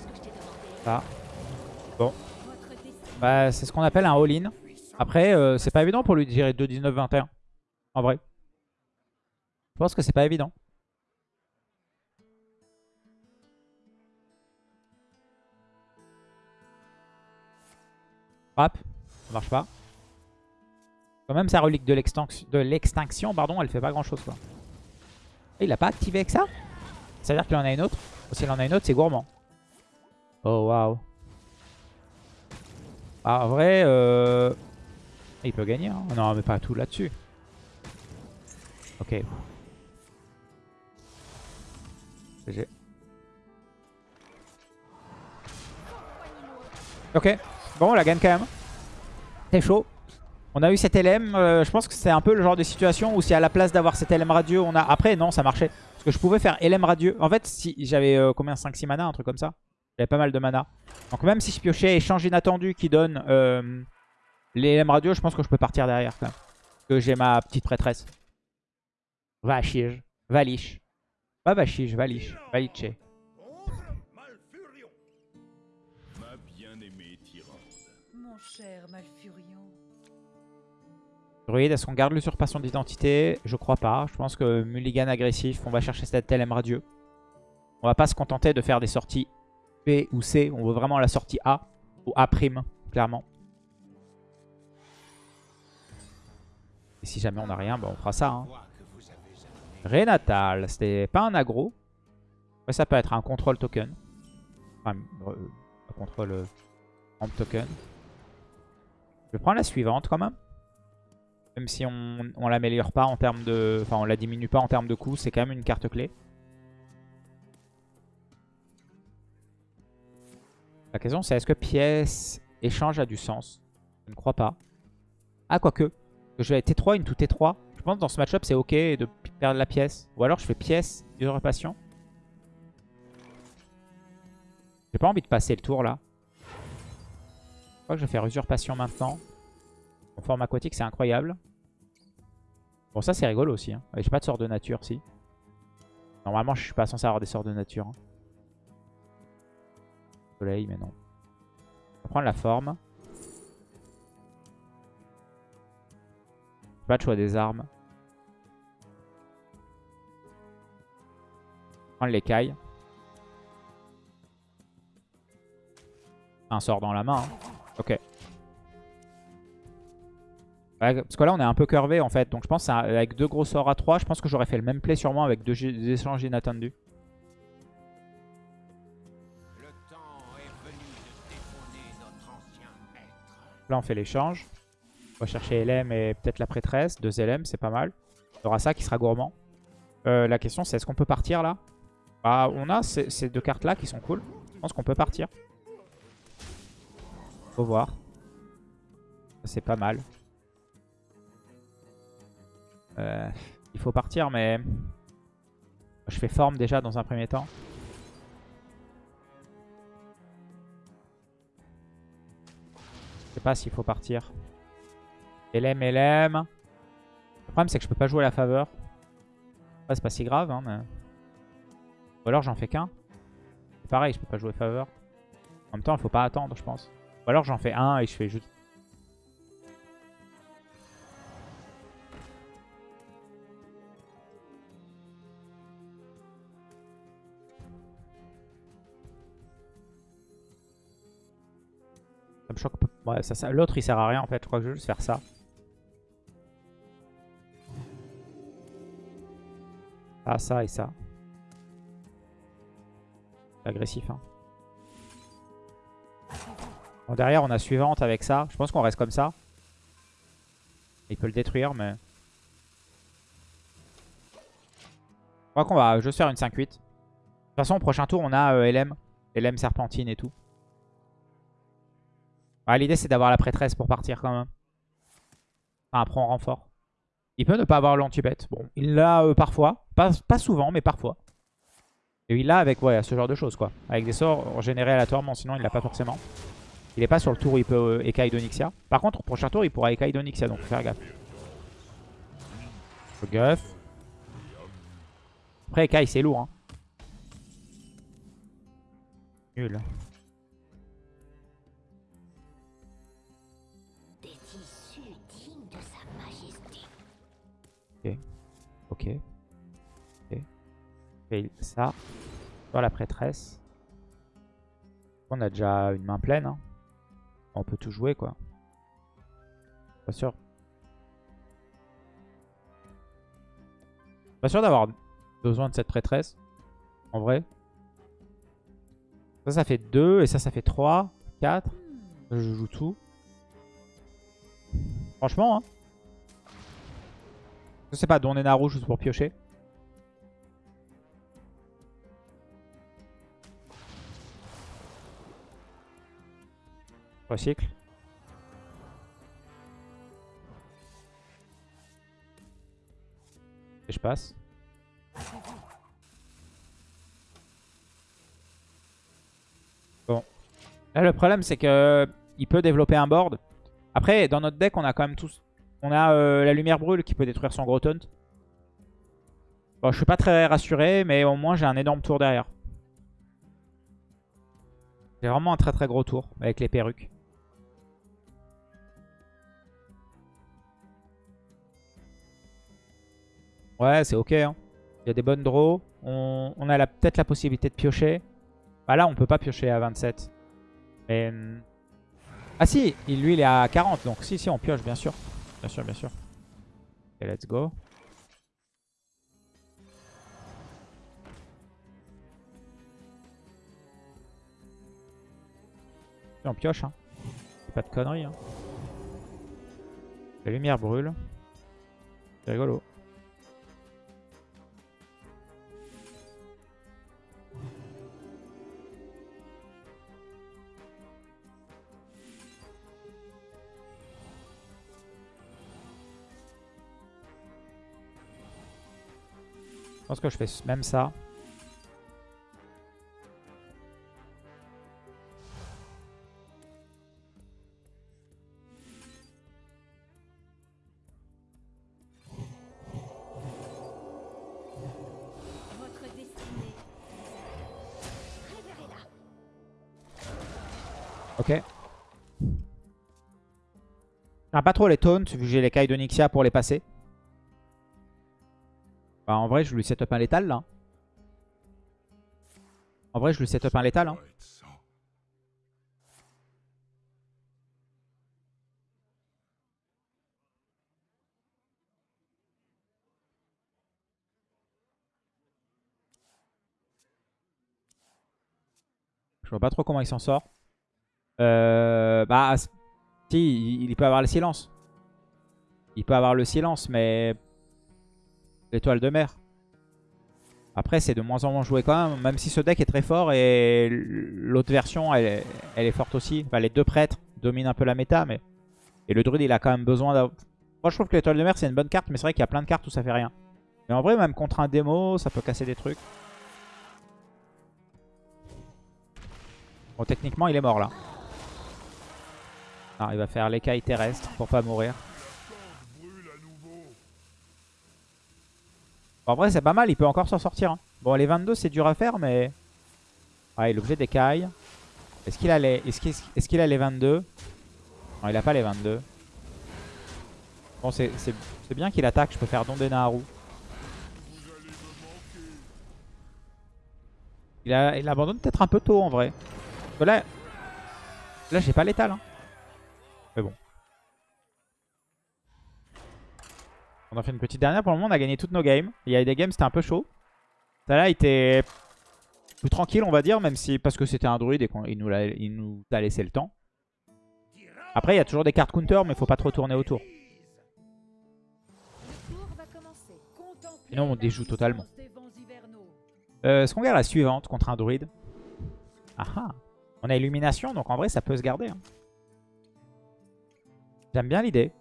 Ça. Bon. Bah, c'est ce qu'on appelle un all-in. Après, euh, c'est pas évident pour lui de gérer 2, 19, 21. En vrai. Je pense que c'est pas évident. Frappe. Ça marche pas. Quand même, sa relique de l'extinction, pardon, elle fait pas grand chose. Quoi. il a pas activé avec ça? Ça veut dire qu'il en a une autre? S'il en a une autre, c'est gourmand. Oh, waouh. Ah, en vrai, euh... il peut gagner. Hein. Non, mais pas tout là-dessus. Ok. Ok. Bon, on la gagne quand même. C'est chaud. On a eu cet LM. Euh, je pense que c'est un peu le genre de situation où si à la place d'avoir cet LM radieux, on a... Après, non, ça marchait. Parce que je pouvais faire LM radieux. En fait, si j'avais euh, combien 5-6 mana, un truc comme ça. J'avais pas mal de mana. Donc même si je piochais échange inattendu qui donne euh, les LM radieux, je pense que je peux partir derrière quand même. Parce que j'ai ma petite prêtresse. Vachige. Valiche. Pas Vachige, Valiche. Valiche. Mon cher Malfurion. Druide, est-ce qu'on garde l'usurpation d'identité? Je crois pas. Je pense que mulligan agressif, on va chercher cette LM radieux. On va pas se contenter de faire des sorties B ou C. On veut vraiment la sortie A ou A', clairement. Et si jamais on n'a rien, bah on fera ça. Hein. Renatal, c'était pas un aggro. ça peut être un contrôle token. Enfin, euh, un contrôle euh, token. Je vais prendre la suivante quand même. Même si on, on l'améliore pas en termes de... Enfin, on la diminue pas en termes de coût, c'est quand même une carte clé. La question c'est est-ce que pièce échange a du sens? Je ne crois pas. Ah, quoique. Je vais T3, une tout T3. Je pense que dans ce match-up c'est ok de perdre la pièce. Ou alors je fais pièce, usurpation. J'ai pas envie de passer le tour là. Je crois que je vais faire usurpation maintenant. En forme aquatique, c'est incroyable. Bon, ça, c'est rigolo aussi. Hein. J'ai pas de sort de nature, si. Normalement, je suis pas censé avoir des sorts de nature. Hein. Soleil, mais non. On va prendre la forme. Pas de choix des armes. Prendre l'écaille. Un sort dans la main. Hein. Ok. Parce que là, on est un peu curvé en fait. Donc je pense avec deux gros sorts à 3, je pense que j'aurais fait le même play sûrement avec deux échanges inattendus. Là, on fait l'échange. On va chercher LM et peut-être la prêtresse. Deux LM, c'est pas mal. Il y aura ça qui sera gourmand. Euh, la question, c'est est-ce qu'on peut partir là? Bah, On a ces deux cartes-là qui sont cool. Je pense qu'on peut partir. Faut voir. C'est pas mal. Euh, il faut partir, mais... Je fais forme déjà dans un premier temps. Je sais pas s'il faut partir. LM, LM. Le problème, c'est que je peux pas jouer la faveur. c'est pas si grave, hein, mais... Ou alors j'en fais qu'un. Pareil, je peux pas jouer faveur. En même temps, il faut pas attendre, je pense. Ou alors j'en fais un et je fais juste... L'autre il sert à rien en fait, je crois que je vais juste faire ça. Ah ça et ça. Agressif hein derrière, on a suivante avec ça. Je pense qu'on reste comme ça. Il peut le détruire, mais... Je crois qu'on va juste faire une 5-8. De toute façon, au prochain tour, on a euh, LM. LM Serpentine et tout. L'idée, c'est d'avoir la prêtresse pour partir quand même. Enfin, après, on renfort. Il peut ne pas avoir l'anti-bet. Bon, il l'a euh, parfois. Pas, souvent, mais parfois. Et il l'a avec ouais, ce genre de choses, quoi. Avec des sorts générés aléatoirement, sinon il l'a pas forcément. Il est pas sur le tour où il peut euh, d'Onyxia. Par contre, au prochain tour, il pourra Ekai d'Onyxia, donc faut faire gaffe. Après, Ekai, c'est lourd. Hein. Nul. Ok. Ok. Ça. Dans la prêtresse. On a déjà une main pleine. Hein on peut tout jouer quoi. Pas sûr. Pas sûr d'avoir besoin de cette prêtresse. En vrai. Ça, ça fait 2 et ça, ça fait 3, 4. Je joue tout. Franchement, hein. Je sais pas, donner Naru juste pour piocher. Recycle. Et je passe. Bon. Là, le problème, c'est que il peut développer un board. Après, dans notre deck, on a quand même tous... On a euh, la lumière brûle qui peut détruire son gros taunt. Bon, je suis pas très rassuré, mais au moins j'ai un énorme tour derrière. J'ai vraiment un très très gros tour avec les perruques. Ouais, c'est ok. Hein. Il y a des bonnes draws. On, a peut-être la possibilité de piocher. Bah là, on peut pas piocher à 27. Mais... Hmm. Ah si, lui, il est à 40. Donc si, si, on pioche, bien sûr. Bien sûr, bien sûr. Ok, let's go. on pioche, hein. Pas de conneries, hein. La lumière brûle. C'est rigolo. Pense que je fais même ça. Ok. pas trop les taunts, vu que j'ai les cailles de Nixia pour les passer. Bah, en vrai, je lui setup un létal là. En vrai, je lui setup un létal. Hein. Je vois pas trop comment il s'en sort. Euh, bah, si, il peut avoir le silence. Il peut avoir le silence, mais l'étoile de mer. Après, c'est de moins en moins joué quand même, même si ce deck est très fort et l'autre version, elle, est forte aussi. les deux prêtres dominent un peu la méta, mais... Et le druide, il a quand même besoin d'avoir... Moi, je trouve que l'étoile de mer, c'est une bonne carte, mais c'est vrai qu'il y a plein de cartes où ça fait rien. Mais en vrai, même contre un démo, ça peut casser des trucs. Bon, techniquement, il est mort, là. Non, il va faire l'écaille terrestre pour pas mourir. En vrai, c'est pas mal. Il peut encore s'en sortir. Hein. Bon, les 22, c'est dur à faire, mais... Ouais, l'objet d'écaille. Est-ce qu'il a, les... Est qu'il a les 22 Non, il a pas les 22. Bon, c'est bien qu'il attaque. Je peux faire Don Naru. Il, a... il abandonne peut-être un peu tôt, en vrai. là, là j'ai pas l'étal. Hein. On a fait une petite dernière. Pour le moment, on a gagné toutes nos games. Il y a des games, c'était un peu chaud. Ça là était plus tranquille, on va dire, même si parce que c'était un druide et qu'il nous, a, nous a laissé le temps. Après, il y a toujours des cartes counter, mais il faut pas trop tourner autour. Sinon, on déjoue totalement. Euh, Est-ce qu'on garde la suivante contre un druide Ah ah On a illumination, donc en vrai, ça peut se garder. Hein. J'aime bien l'idée.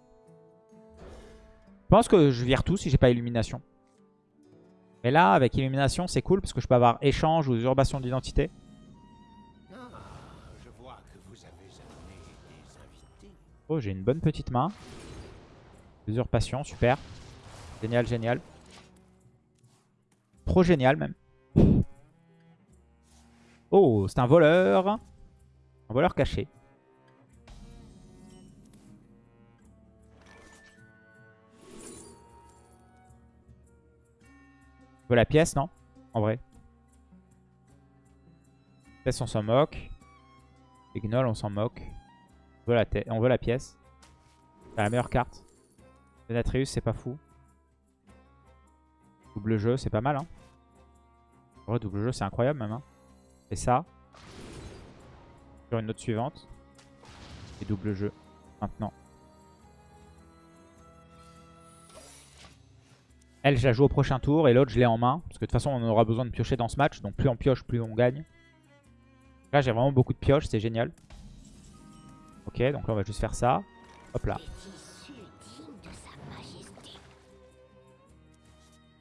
Je pense que je vire tout si j'ai pas illumination. Mais là, avec illumination, c'est cool parce que je peux avoir échange ou usurpation d'identité. Oh, j'ai une bonne petite main. Usurpation, super. Génial, génial. Trop génial même. Oh, c'est un voleur. Un voleur caché. Veut la pièce, non En vrai. Pièce, on s'en moque. Gnolls, on s'en moque. On veut, la on la pièce. C'est la meilleure carte. Denatrius, c'est pas fou. Double jeu, c'est pas mal. Hein. Vrai, double jeu, c'est incroyable même. Hein. Et ça. Sur une note suivante. Et double jeu. Maintenant. Elle, je la joue au prochain tour. Et l'autre, je l'ai en main. Parce que de toute façon, on aura besoin de piocher dans ce match. Donc plus on pioche, plus on gagne. Là, j'ai vraiment beaucoup de pioches. C'est génial. Ok, donc là, on va juste faire ça. Hop là.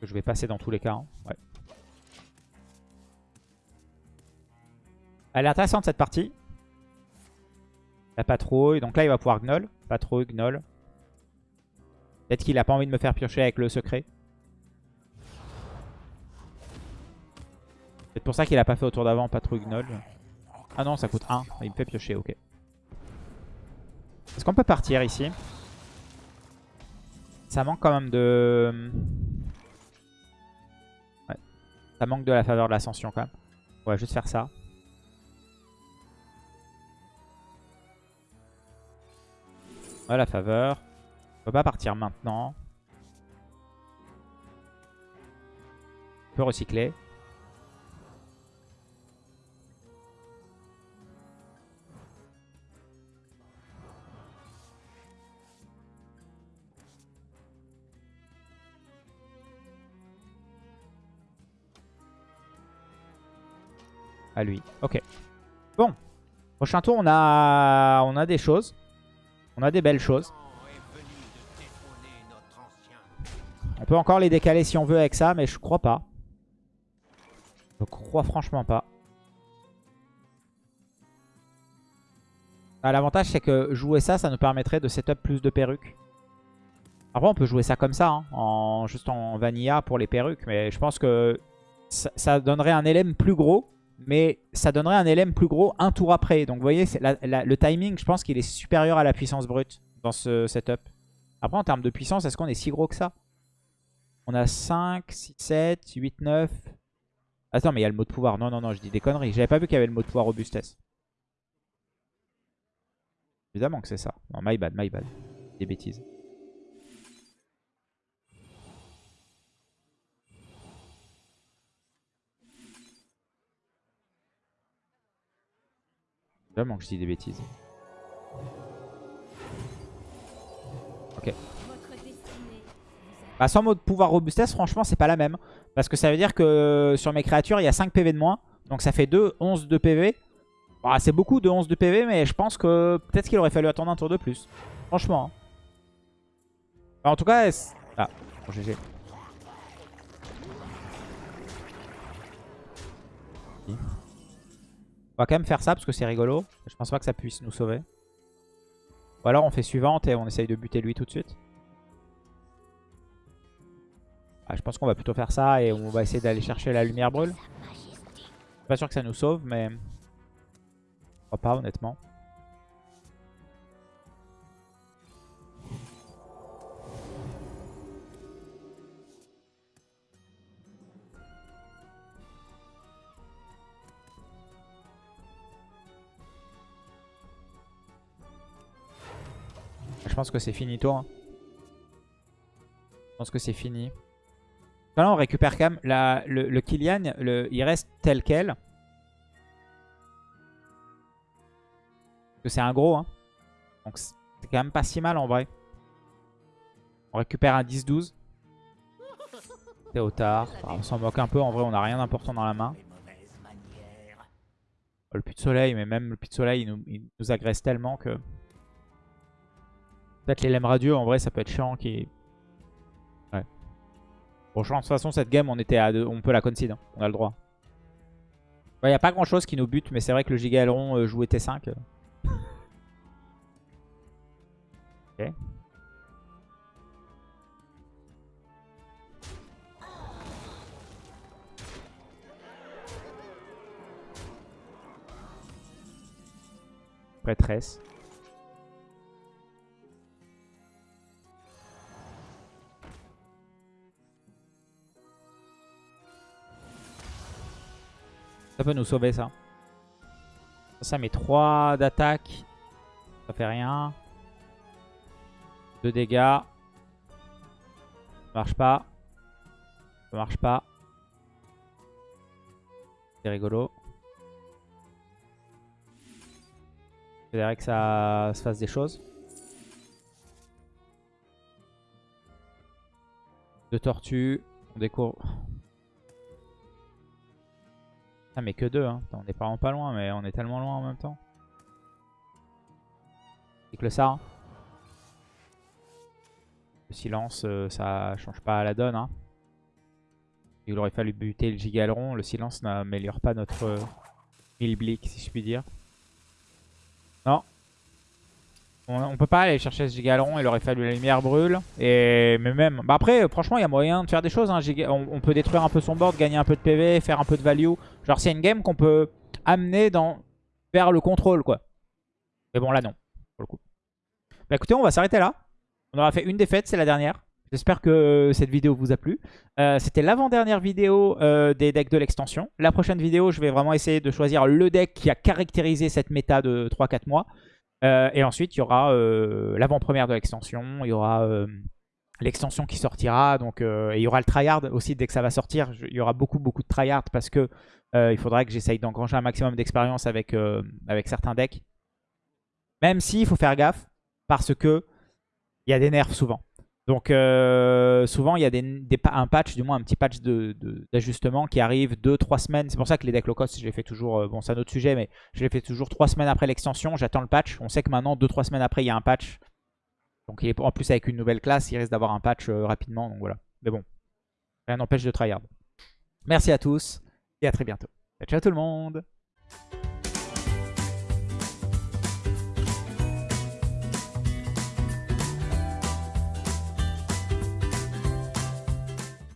Je vais passer dans tous les cas. Hein. Ouais. Elle est intéressante cette partie. La patrouille. Donc là, il va pouvoir gnoll. Patrouille, gnoll. Peut-être qu'il a pas envie de me faire piocher avec le secret. C'est pour ça qu'il a pas fait au tour d'avant patrouille gnoll. Ah non, ça coûte 1. Il me fait piocher, ok. Est-ce qu'on peut partir ici? Ça manque quand même de... Ouais. Ça manque de la faveur de l'ascension quand même. On va juste faire ça. Ouais, la faveur. On peut pas partir maintenant. On peut recycler. À lui. Ok. Bon. Prochain tour, on a, on a des choses. On a des belles choses. On peut encore les décaler si on veut avec ça, mais je crois pas. Je crois franchement pas. Ah, l'avantage, c'est que jouer ça, ça nous permettrait de setup plus de perruques. Après, on peut jouer ça comme ça, hein, en, juste en vanilla pour les perruques. Mais je pense que ça, ça donnerait un LM plus gros mais ça donnerait un LM plus gros un tour après. Donc vous voyez, le timing, je pense qu'il est supérieur à la puissance brute dans ce setup. Après, en termes de puissance, est-ce qu'on est si gros que ça? On a 5, 6, 7, 8, 9... Attends, mais il y a le mot de pouvoir. Non, non, non, je dis des conneries. J'avais pas vu qu'il y avait le mot de pouvoir robustesse. Évidemment que c'est ça. Non, my bad, my bad. Des bêtises. Que je dis des bêtises. Ok. Bah, sans mode pouvoir robustesse, franchement, c'est pas la même. Parce que ça veut dire que sur mes créatures, il y a 5 PV de moins. Donc ça fait 2, 11 de PV. Bah, c'est beaucoup de 11 de PV, mais je pense que peut-être qu'il aurait fallu attendre un tour de plus. Franchement. Hein. en tout cas... Ah, bon, GG. On va quand même faire ça parce que c'est rigolo. Je pense pas que ça puisse nous sauver. Ou alors on fait suivante et on essaye de buter lui tout de suite. Ah, je pense qu'on va plutôt faire ça et on va essayer d'aller chercher la lumière brûle. Je suis pas sûr que ça nous sauve mais... Je crois pas honnêtement. Je pense que c'est fini toi. Hein. Je pense que c'est fini. On récupère quand même le, le il reste tel quel. c'est un gros. Hein. Donc c'est quand même pas si mal en vrai. On récupère un 10-12. Théotard. on s'en moque un peu. En vrai, on n'a rien d'important dans la main. Le puits de soleil, mais même le puits de soleil, il nous agresse tellement que... Peut-être les lemmes radieux, en vrai, ça peut être chiant. Qui... Ouais. Bon, de toute façon, cette game, on était à on peut la concede. Hein. On a le droit. Il n'y a pas grand-chose qui nous bute, mais c'est vrai que le Giga Aileron euh, jouait T5. ok. Prêtresse. Ça peut nous sauver ça. Ça met 3 d'attaque. Ça fait rien. 2 dégâts. Ça marche pas. Ça marche pas. C'est rigolo. Faudrait que ça se fasse des choses. Deux tortues. On découvre... Ah mais que deux, hein. on est vraiment pas loin, mais on est tellement loin en même temps. C'est que ça. Le silence, euh, ça change pas la donne. Hein. Il aurait fallu buter le gigaleron. Le silence n'améliore pas notre euh, milblick, si je puis dire. Non. On, peut pas aller chercher ce gigaleron. Il aurait fallu la lumière brûle. Mais même... Bah après, franchement, il y a moyen de faire des choses. Hein. On, peut détruire un peu son board, gagner un peu de PV, faire un peu de value. Genre, c'est une game qu'on peut amener dans, vers le contrôle, quoi. Mais bon, là, non. Pour le coup. Bah écoutez, on va s'arrêter là. On aura fait une défaite, c'est la dernière. J'espère que cette vidéo vous a plu. Euh, c'était l'avant-dernière vidéo euh, des decks de l'extension. La prochaine vidéo, je vais vraiment essayer de choisir le deck qui a caractérisé cette méta de 3-4 mois. Euh, et ensuite, il y aura l'avant-première de l'extension. Il y aura l'extension qui sortira. Donc, et il y aura le tryhard aussi dès que ça va sortir. il y aura beaucoup, beaucoup de tryhard parce que il faudra que j'essaye d'engranger un maximum d'expérience avec, avec certains decks. Même s'il faut faire gaffe parce que il y a des nerfs souvent. Donc euh, souvent il y a un patch, du moins un petit patch d'ajustement qui arrive 2-3 semaines. C'est pour ça que les decks low cost je les fais toujours, euh, bon c'est un autre sujet, mais je les fais toujours 3 semaines après l'extension. J'attends le patch. On sait que maintenant 2-3 semaines après il y a un patch. Donc en plus avec une nouvelle classe, il risque d'avoir un patch euh, rapidement. Donc voilà. Mais bon, rien n'empêche de tryhard. Merci à tous et à très bientôt. Ciao tout le monde